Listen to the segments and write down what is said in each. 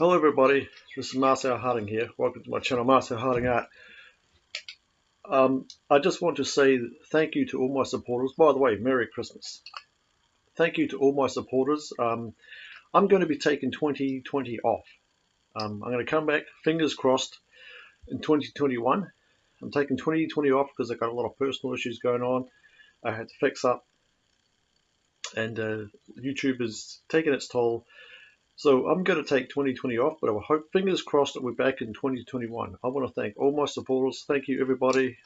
Hello everybody, this is Marcel Harding here. Welcome to my channel, Marcel Harding Art. Um, I just want to say thank you to all my supporters. By the way, Merry Christmas. Thank you to all my supporters. Um, I'm going to be taking 2020 off. Um, I'm going to come back, fingers crossed, in 2021. I'm taking 2020 off because I've got a lot of personal issues going on. I had to fix up and uh, YouTube is taking its toll so I'm going to take 2020 off, but I hope, fingers crossed, that we're back in 2021. I want to thank all my supporters. Thank you, everybody,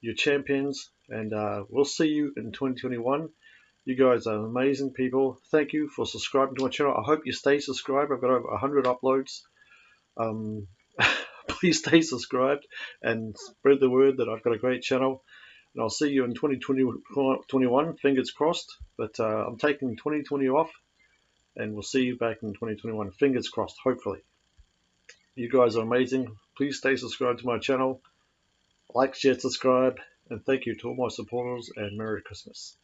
your champions, and uh, we'll see you in 2021. You guys are amazing people. Thank you for subscribing to my channel. I hope you stay subscribed. I've got over 100 uploads. Um, please stay subscribed and spread the word that I've got a great channel. And I'll see you in 2021, fingers crossed. But uh, I'm taking 2020 off and we'll see you back in 2021. Fingers crossed, hopefully. You guys are amazing. Please stay subscribed to my channel. Like, share, subscribe, and thank you to all my supporters, and Merry Christmas.